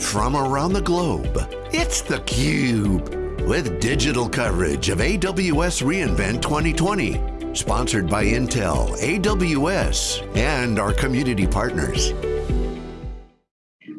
from around the globe. It's theCUBE, with digital coverage of AWS reInvent 2020. Sponsored by Intel, AWS, and our community partners.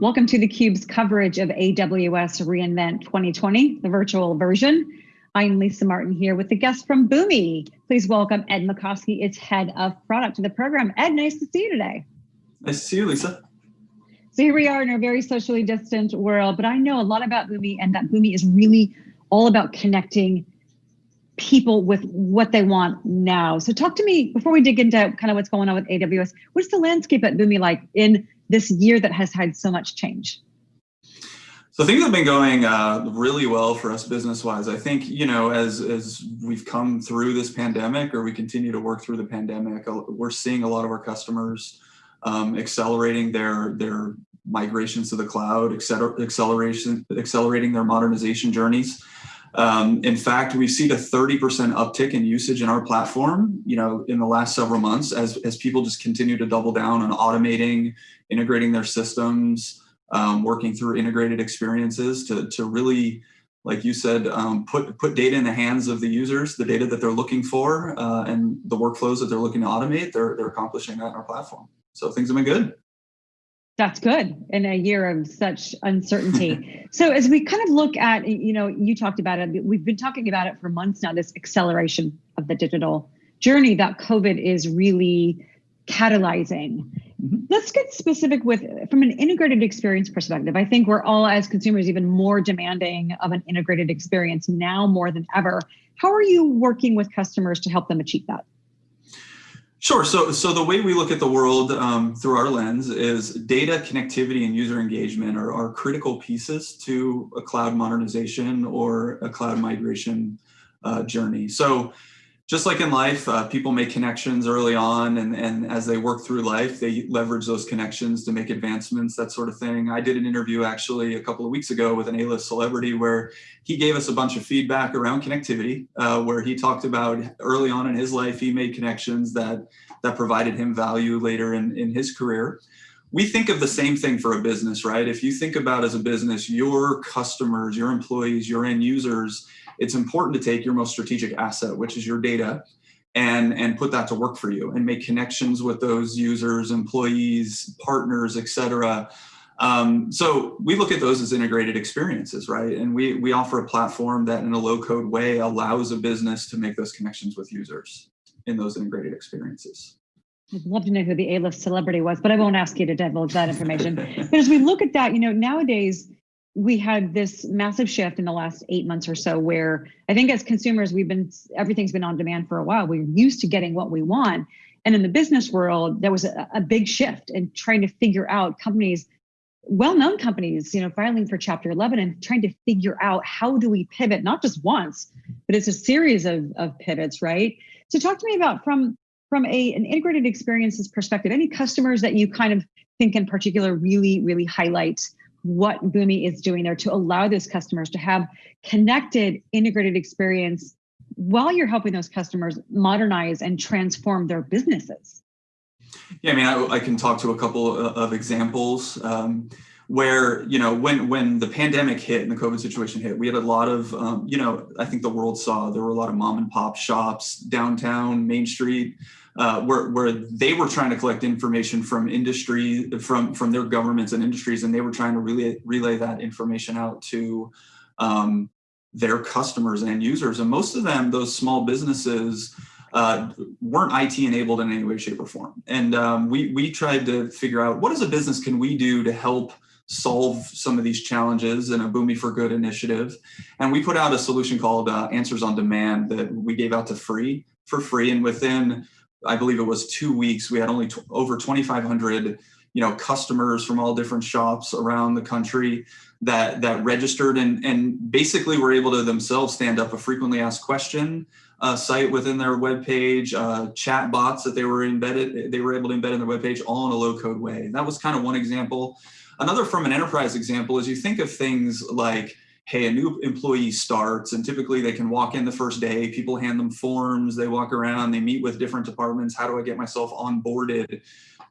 Welcome to theCUBE's coverage of AWS reInvent 2020, the virtual version. I'm Lisa Martin here with the guest from Boomi. Please welcome Ed Macosky, its head of product to the program. Ed, nice to see you today. Nice to see you, Lisa. So here we are in a very socially distant world, but I know a lot about Boomi and that Boomi is really all about connecting people with what they want now. So talk to me, before we dig into kind of what's going on with AWS, what's the landscape at Boomi like in this year that has had so much change? So things have been going uh, really well for us business-wise. I think you know, as as we've come through this pandemic, or we continue to work through the pandemic, uh, we're seeing a lot of our customers um, accelerating their their migrations to the cloud, acceleration, accelerating their modernization journeys. Um, in fact, we've seen a 30% uptick in usage in our platform, you know, in the last several months as, as people just continue to double down on automating, integrating their systems, um, working through integrated experiences to, to really, like you said, um, put, put data in the hands of the users, the data that they're looking for uh, and the workflows that they're looking to automate, they're, they're accomplishing that in our platform. So things have been good. That's good in a year of such uncertainty. so as we kind of look at, you know, you talked about it, we've been talking about it for months now, this acceleration of the digital journey that COVID is really catalyzing. Mm-hmm. Let's get specific with, from an integrated experience perspective, I think we're all as consumers even more demanding of an integrated experience now more than ever. How are you working with customers to help them achieve that? Sure. So, so the way we look at the world um, through our lens is data connectivity and user engagement are, are critical pieces to a cloud modernization or a cloud migration uh, journey. So just like in life, uh, people make connections early on, and, and as they work through life, they leverage those connections to make advancements, that sort of thing. I did an interview actually a couple of weeks ago with an A-list celebrity where he gave us a bunch of feedback around connectivity, uh, where he talked about early on in his life, he made connections that, that provided him value later in, in his career we think of the same thing for a business, right? If you think about as a business, your customers, your employees, your end users, it's important to take your most strategic asset, which is your data, and, and put that to work for you and make connections with those users, employees, partners, et cetera. Um, so we look at those as integrated experiences, right? And we, we offer a platform that in a low code way allows a business to make those connections with users in those integrated experiences. I'd love to know who the A-list celebrity was, but I won't ask you to divulge that information. but as we look at that, you know, nowadays we had this massive shift in the last eight months or so where I think as consumers, we've been, everything's been on demand for a while. We're used to getting what we want. And in the business world, there was a, a big shift in trying to figure out companies, well-known companies, you know, filing for chapter 11 and trying to figure out how do we pivot, not just once, but it's a series of, of pivots, right? So talk to me about from, from a, an integrated experiences perspective, any customers that you kind of think in particular really, really highlight what Boomi is doing there to allow those customers to have connected, integrated experience while you're helping those customers modernize and transform their businesses. Yeah, I mean, I, I can talk to a couple of examples um, where, you know, when when the pandemic hit and the COVID situation hit, we had a lot of, um, you know, I think the world saw there were a lot of mom and pop shops downtown, Main Street, uh, where, where they were trying to collect information from industry, from, from their governments and industries, and they were trying to relay, relay that information out to um, their customers and users. And most of them, those small businesses, uh, weren't IT enabled in any way, shape, or form. And um, we, we tried to figure out what as a business can we do to help solve some of these challenges in a Boomi for Good initiative. And we put out a solution called uh, Answers on Demand that we gave out to free for free. And within I believe it was two weeks, we had only over 2,500 you know customers from all different shops around the country that that registered and and basically were able to themselves stand up a frequently asked question uh, site within their web page uh, chat bots that they were embedded they were able to embed in their web page all in a low code way that was kind of one example another from an enterprise example is you think of things like hey, a new employee starts and typically they can walk in the first day, people hand them forms, they walk around, they meet with different departments. How do I get myself onboarded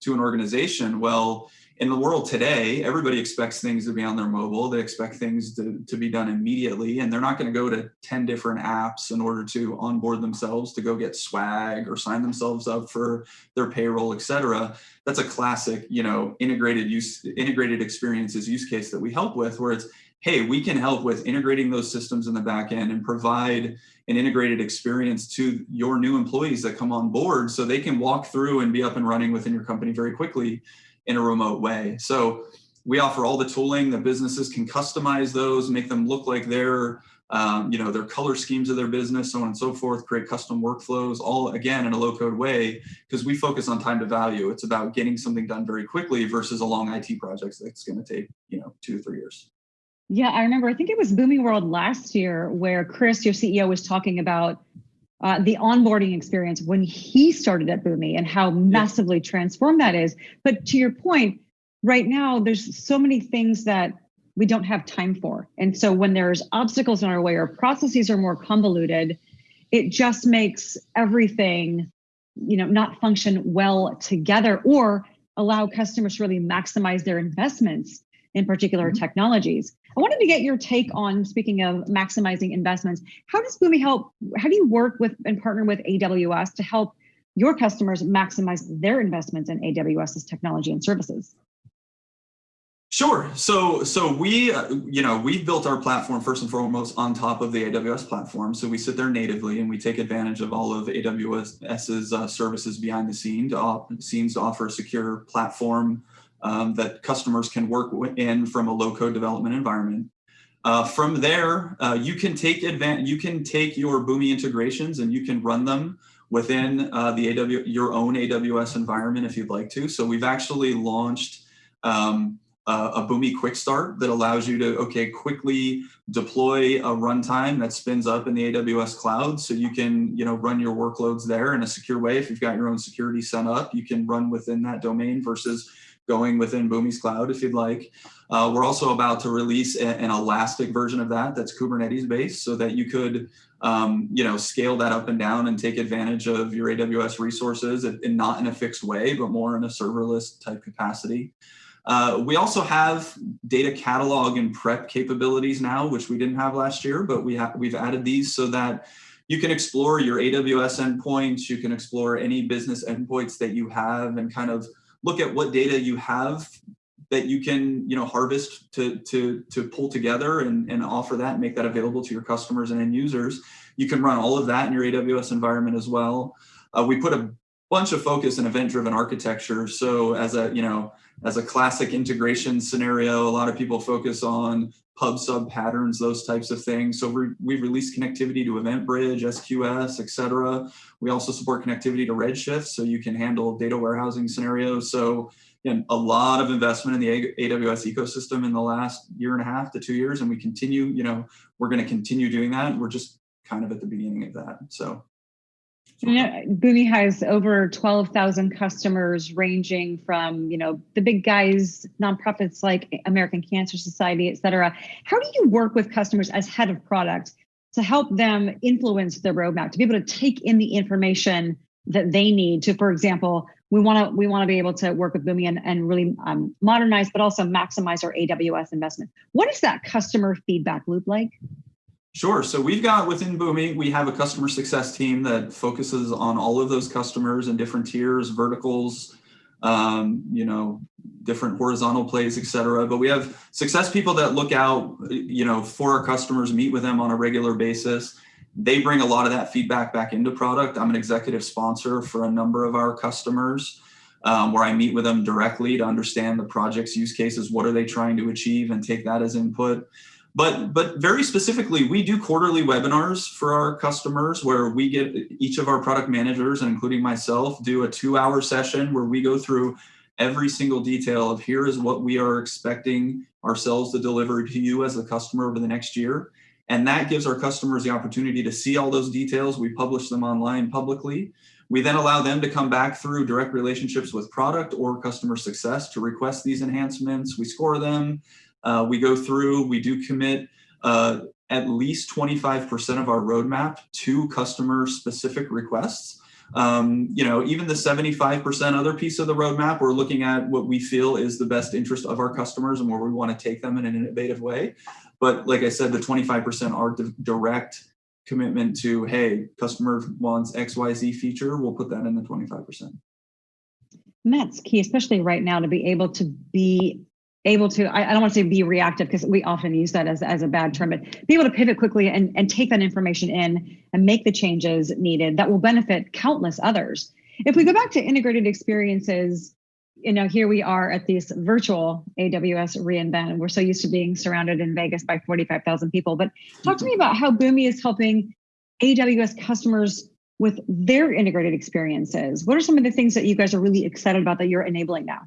to an organization? Well, in the world today, everybody expects things to be on their mobile. They expect things to, to be done immediately, and they're not going to go to 10 different apps in order to onboard themselves to go get swag or sign themselves up for their payroll, et cetera. That's a classic, you know, integrated use, integrated experiences use case that we help with, where it's, hey, we can help with integrating those systems in the back end and provide an integrated experience to your new employees that come on board so they can walk through and be up and running within your company very quickly in a remote way. So we offer all the tooling that businesses can customize those, make them look like their, um, you know, their color schemes of their business, so on and so forth, create custom workflows, all again in a low code way, because we focus on time to value. It's about getting something done very quickly versus a long IT project that's going to take, you know, two to three years. Yeah, I remember, I think it was Boomi World last year where Chris, your CEO, was talking about uh, the onboarding experience when he started at Boomi and how massively transformed that is. But to your point, right now, there's so many things that we don't have time for. And so when there's obstacles in our way or processes are more convoluted, it just makes everything, you know, not function well together or allow customers to really maximize their investments in particular mm -hmm. technologies. I wanted to get your take on, speaking of maximizing investments, how does Boomi help, how do you work with and partner with AWS to help your customers maximize their investments in AWS's technology and services? Sure. So, so we, uh, you know, we've built our platform first and foremost on top of the AWS platform. So we sit there natively and we take advantage of all of AWS's uh, services behind the scene to scenes to offer a secure platform um, that customers can work in from a low code development environment. Uh, from there, uh, you can take advantage, you can take your Boomi integrations and you can run them within uh, the AW, your own AWS environment if you'd like to. So we've actually launched um, a Boomi Quick Start that allows you to, okay, quickly deploy a runtime that spins up in the AWS cloud. So you can, you know, run your workloads there in a secure way. If you've got your own security set up, you can run within that domain versus going within Boomi's cloud if you'd like. Uh, we're also about to release a, an elastic version of that that's Kubernetes based so that you could um, you know, scale that up and down and take advantage of your AWS resources and, not in a fixed way, but more in a serverless type capacity. Uh, we also have data catalog and prep capabilities now, which we didn't have last year, but we have we've added these so that you can explore your AWS endpoints, you can explore any business endpoints that you have and kind of look at what data you have that you can you know harvest to to to pull together and, and offer that and make that available to your customers and end users. You can run all of that in your aws environment as well. Uh, we put a bunch of focus in event driven architecture. So as a you know as a classic integration scenario a lot of people focus on pub sub patterns, those types of things. So we we've released connectivity to EventBridge, SQS, et cetera. We also support connectivity to Redshift, so you can handle data warehousing scenarios. So again, a lot of investment in the AWS ecosystem in the last year and a half to two years, and we continue, you know, we're going to continue doing that. We're just kind of at the beginning of that. So you know, Boomi has over 12,000 customers ranging from, you know, the big guys, nonprofits like American Cancer Society, et cetera. How do you work with customers as head of product to help them influence their roadmap, to be able to take in the information that they need to, for example, we want to we want to be able to work with Boomi and, and really um, modernize, but also maximize our AWS investment. What is that customer feedback loop like? Sure. So we've got within Boomi, we have a customer success team that focuses on all of those customers in different tiers, verticals, um, you know, different horizontal plays, et cetera. But we have success people that look out, you know, for our customers, meet with them on a regular basis. They bring a lot of that feedback back into product. I'm an executive sponsor for a number of our customers. Um, where I meet with them directly to understand the project's use cases, what are they trying to achieve, and take that as input. But, but very specifically, we do quarterly webinars for our customers where we get each of our product managers, and including myself, do a two hour session where we go through every single detail of here is what we are expecting ourselves to deliver to you as a customer over the next year. And that gives our customers the opportunity to see all those details. We publish them online publicly. We then allow them to come back through direct relationships with product or customer success to request these enhancements. We score them. Uh, we go through, we do commit uh, at least 25% of our roadmap to customer specific requests. Um, you know, even the 75% other piece of the roadmap, we're looking at what we feel is the best interest of our customers and where we want to take them in an innovative way. But like I said, the 25% are direct commitment to, hey, customer wants XYZ feature, we'll put that in the 25%. And that's key, especially right now, to be able to be able to, I, I don't want to say be reactive because we often use that as, as a bad term, but be able to pivot quickly and, and take that information in and make the changes needed that will benefit countless others. If we go back to integrated experiences, you know, here we are at this virtual AWS reInvent. We're so used to being surrounded in Vegas by 45,000 people, but talk to me about how Boomi is helping AWS customers with their integrated experiences. What are some of the things that you guys are really excited about that you're enabling now?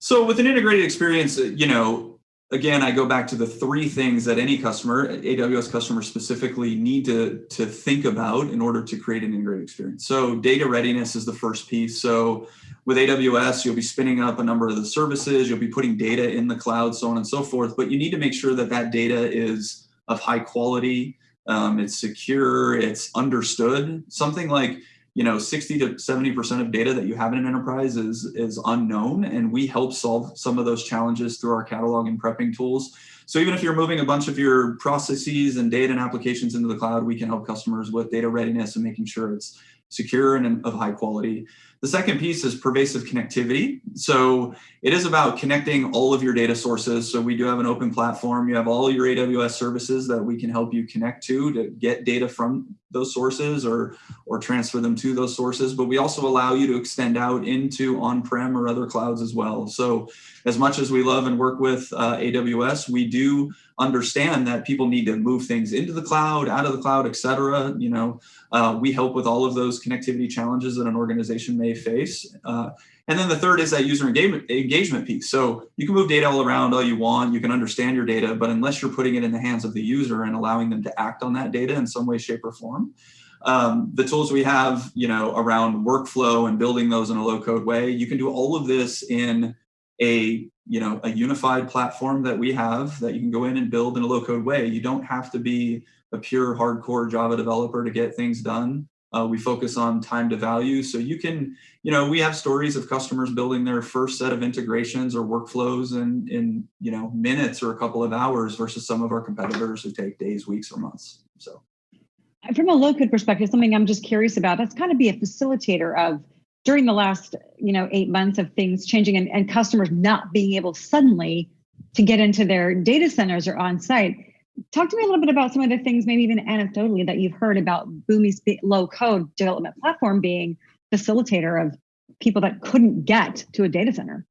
So with an integrated experience, you know, again, I go back to the three things that any customer, AWS customer specifically, need to, to think about in order to create an integrated experience. So data readiness is the first piece. So with AWS, you'll be spinning up a number of the services, you'll be putting data in the cloud, so on and so forth, but you need to make sure that that data is of high quality, um, it's secure, it's understood. Something like you know 60 to 70 percent of data that you have in an enterprise is is unknown and we help solve some of those challenges through our catalog and prepping tools. So even if you're moving a bunch of your processes and data and applications into the cloud we can help customers with data readiness and making sure it's secure and of high quality the second piece is pervasive connectivity. So it is about connecting all of your data sources. So we do have an open platform. You have all your AWS services that we can help you connect to to get data from those sources or, or transfer them to those sources. But we also allow you to extend out into on-prem or other clouds as well. So as much as we love and work with uh, AWS, we do understand that people need to move things into the cloud, out of the cloud, et cetera. You know, uh, we help with all of those connectivity challenges that an organization may face. Uh, and then the third is that user engagement, engagement piece. So you can move data all around all you want, you can understand your data, but unless you're putting it in the hands of the user and allowing them to act on that data in some way, shape, or form, um, the tools we have, you know, around workflow and building those in a low code way, you can do all of this in a you know a unified platform that we have that you can go in and build in a low code way you don't have to be a pure hardcore java developer to get things done uh, we focus on time to value. So you can you know we have stories of customers building their first set of integrations or workflows in in you know minutes or a couple of hours versus some of our competitors who take days weeks or months. So. From a low code perspective something i'm just curious about that's kind of be a facilitator of during the last you know eight months of things changing and, and customers not being able suddenly to get into their data centers or on site talk to me a little bit about some of the things maybe even anecdotally that you've heard about Boomi's low code development platform being facilitator of people that couldn't get to a data center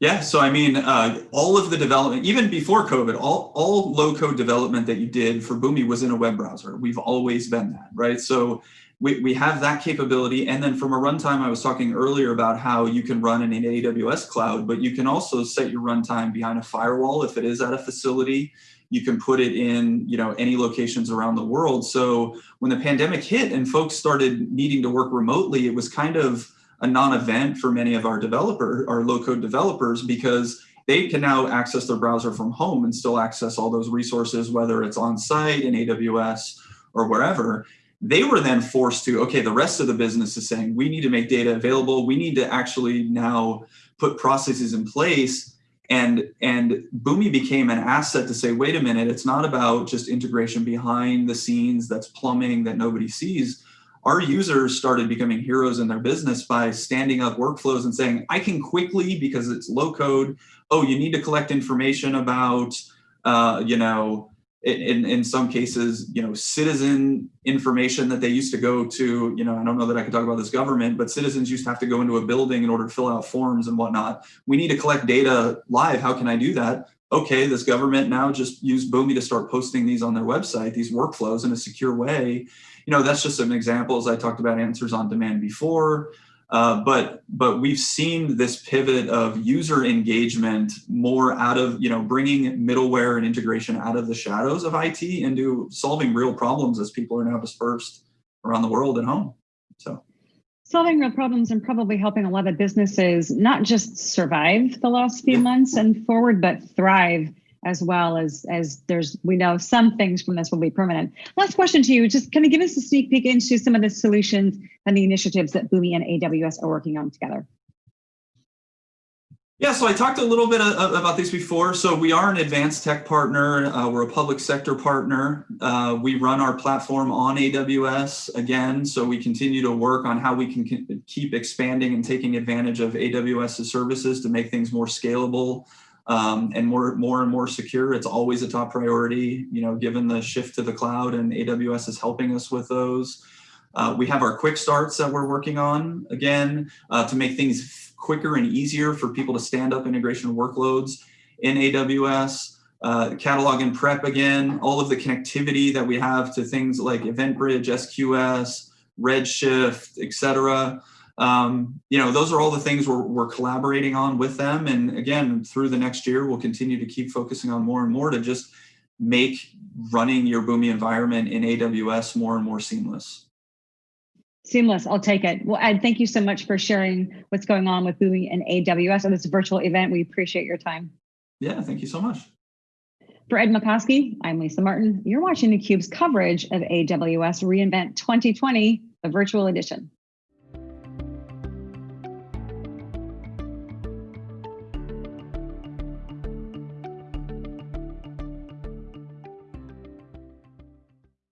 yeah, so I mean, uh, all of the development, even before COVID, all, all low code development that you did for Boomi was in a web browser. We've always been that, right? So we, we have that capability. And then from a runtime, I was talking earlier about how you can run in an AWS cloud, but you can also set your runtime behind a firewall if it is at a facility. You can put it in, you know, any locations around the world. So when the pandemic hit and folks started needing to work remotely, it was kind of a non-event for many of our developer, our low-code developers, because they can now access their browser from home and still access all those resources, whether it's on site in AWS or wherever they were then forced to okay the rest of the business is saying we need to make data available. We need to actually now put processes in place. And and Boomi became an asset to say wait a minute it's not about just integration behind the scenes that's plumbing that nobody sees. Our users started becoming heroes in their business by standing up workflows and saying i can quickly because it's low code oh you need to collect information about uh, you know in, in some cases, you know, citizen information that they used to go to, you know, I don't know that I can talk about this government, but citizens used to have to go into a building in order to fill out forms and whatnot. We need to collect data live. How can I do that? Okay, this government now just use Boomi to start posting these on their website, these workflows in a secure way. You know, that's just some examples. I talked about answers on demand before. Uh, but but we've seen this pivot of user engagement more out of you know bringing middleware and integration out of the shadows of IT into solving real problems as people are now dispersed around the world and home. So solving real problems and probably helping a lot of businesses not just survive the last few months and forward, but thrive as well as as there's we know some things from this will be permanent. Last question to you, just kind of give us a sneak peek into some of the solutions and the initiatives that Boomi and AWS are working on together. Yeah, so I talked a little bit about this before. So we are an advanced tech partner. Uh, we're a public sector partner. Uh, we run our platform on AWS again. So we continue to work on how we can keep expanding and taking advantage of AWS's services to make things more scalable um, and more, more and more secure. It's always a top priority, you know, given the shift to the cloud and AWS is helping us with those. Uh, we have our quick starts that we're working on again uh, to make things quicker and easier for people to stand up integration workloads in AWS. Uh, catalog and prep again, all of the connectivity that we have to things like EventBridge, SQS, Redshift, etc. Um, you know, those are all the things we're, we're collaborating on with them. And again, through the next year, we'll continue to keep focusing on more and more to just make running your Boomi environment in AWS more and more seamless. Seamless, I'll take it. Well, Ed, thank you so much for sharing what's going on with Boomi and AWS on this virtual event. We appreciate your time. Yeah, thank you so much. For Ed Macosky, I'm Lisa Martin. You're watching theCUBE's coverage of AWS reInvent 2020, the virtual edition.